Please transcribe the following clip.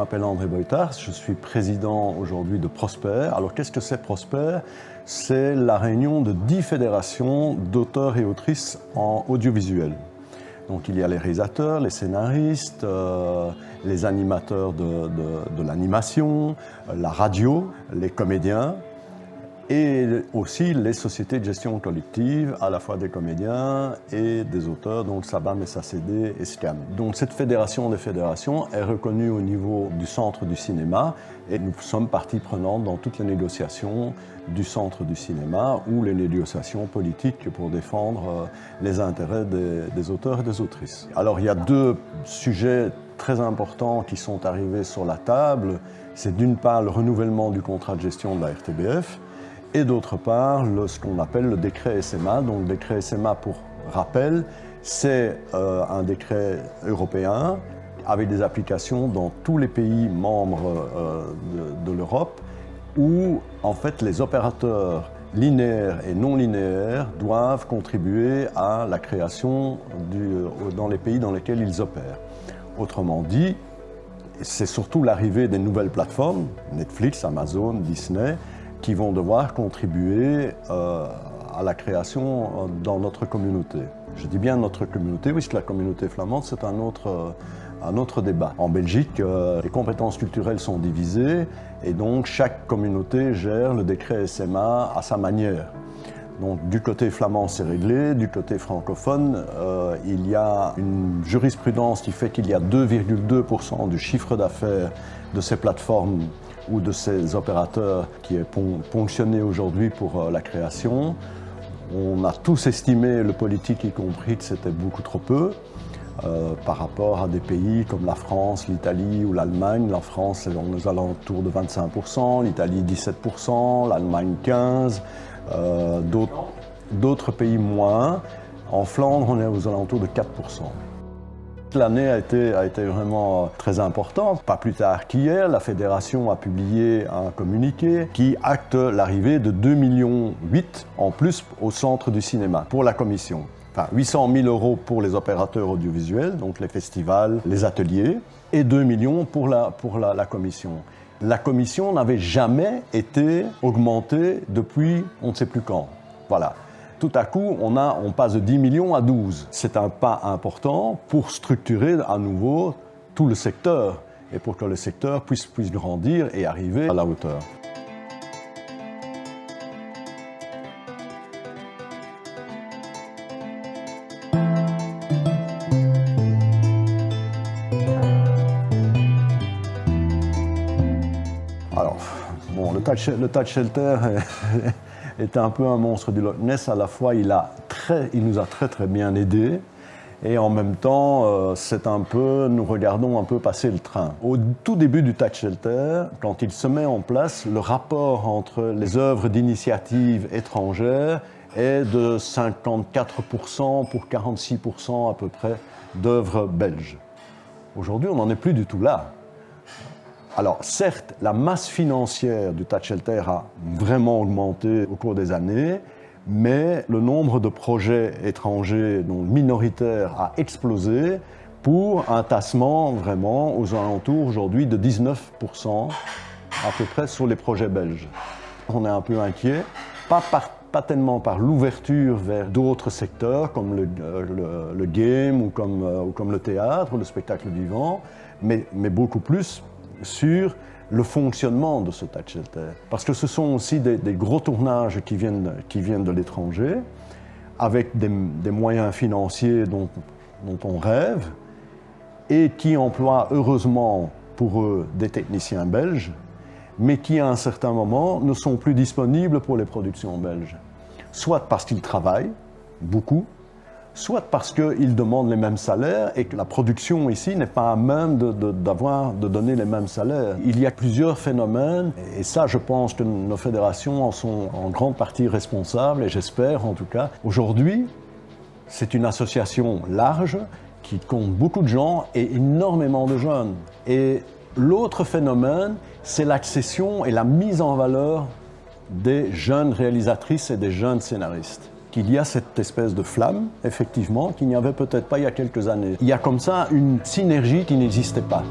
m'appelle André Boitard, je suis président aujourd'hui de Prosper. Alors qu'est-ce que c'est Prosper? C'est la réunion de dix fédérations d'auteurs et autrices en audiovisuel. Donc il y a les réalisateurs, les scénaristes, euh, les animateurs de, de l'animation, la radio, les comédiens, et aussi les sociétés de gestion collective, à la fois des comédiens et des auteurs, donc SABAM, SACD et SCAM. Donc cette fédération des fédérations est reconnue au niveau du centre du cinéma et nous sommes partie prenante dans toutes les négociations du centre du cinéma ou les négociations politiques pour défendre euh, les intérêts des, des auteurs et des autrices. Alors il y a deux sujets très importants qui sont arrivés sur la table. C'est d'une part le renouvellement du contrat de gestion de la RTBF, et d'autre part ce qu'on appelle le décret SMA. Donc le décret SMA, pour rappel, c'est euh, un décret européen avec des applications dans tous les pays membres euh, de, l'Europe où en fait les opérateurs linéaires et non linéaires doivent contribuer à la création euh, dans les pays dans lesquels ils opèrent. Autrement dit, c'est surtout l'arrivée des nouvelles plateformes, Netflix, Amazon, Disney, qui vont devoir contribuer euh, à la création euh, dans notre communauté. Je dis bien notre communauté, puisque la communauté flamande, c'est un autre, euh, un autre débat. En Belgique, les compétences culturelles sont divisées et donc chaque communauté gère le décret SMA à sa manière. Donc du côté flamand, c'est réglé. Du côté francophone, il y a une jurisprudence qui fait qu'il y a 2,2% du chiffre d'affaires de ces plateformes ou de ces opérateurs qui est ponctionné aujourd'hui pour euh, la création. On a tous estimé, le politique y compris, que c'était beaucoup trop peu. Euh, par rapport à des pays comme la France, l'Italie ou l'Allemagne. La France est aux alentours de 25%, l'Italie 17%, l'Allemagne 15%, euh, d'autres pays moins. En Flandre, on est aux alentours de 4%. L'année a été, a été vraiment euh, très importante. Pas plus tard qu'hier, la fédération a publié un communiqué qui acte l'arrivée de 2,8 millions en plus au centre du cinéma pour la commission. Enfin, 800 000 euros pour les opérateurs audiovisuels, donc les festivals, les ateliers, et 2 millions pour la, pour la, la commission. La commission n'avait jamais été augmentée depuis on ne sait plus quand. Voilà tout à coup, on, passe de 10 millions à 12. C'est un pas important pour structurer à nouveau tout le secteur et pour que le secteur puisse, grandir et arriver à la hauteur. Alors, bon, le touch shelter était un peu un monstre du Loch Ness. À la fois, il, a très, il nous a très très bien aidés. Et en même temps, euh, c'est un peu, nous regardons un peu passer le train. Au tout début du Touch Shelter, quand il se met en place, le rapport entre les œuvres d'initiative étrangères est de 54% pour 46% à peu près d'œuvres belges. Aujourd'hui, on n'en est plus du tout là. Alors certes, la masse financière du Touch Shelter a vraiment augmenté au cours des années, mais le nombre de projets étrangers donc minoritaires a explosé pour un tassement vraiment aux alentours aujourd'hui de 19% à peu près sur les projets belges. On est un peu inquiet, pas, tellement par l'ouverture vers d'autres secteurs comme le, euh, game ou comme, euh, ou comme, le théâtre le spectacle vivant, mais beaucoup plus sur le fonctionnement de ce touch. Parce que ce sont aussi des, gros tournages qui viennent, qui viennent de l'étranger, avec des, moyens financiers dont, dont, on rêve, et qui emploient heureusement pour eux des techniciens belges, mais qui à un certain moment ne sont plus disponibles pour les productions belges. Soit parce qu'ils travaillent beaucoup, soit parce qu'ils demandent les mêmes salaires et que la production ici n'est pas à même de, de, donner les mêmes salaires. Il y a plusieurs phénomènes et ça je pense que nos fédérations en sont en grande partie responsables et j'espère en tout cas. Aujourd'hui, c'est une association large qui compte beaucoup de gens et énormément de jeunes. Et l'autre phénomène, c'est l'accession et la mise en valeur des jeunes réalisatrices et des jeunes scénaristes qu'il y a cette espèce de flamme, effectivement, qu'il n'y avait peut-être pas il y a quelques années. Il y a comme ça une synergie qui n'existait pas.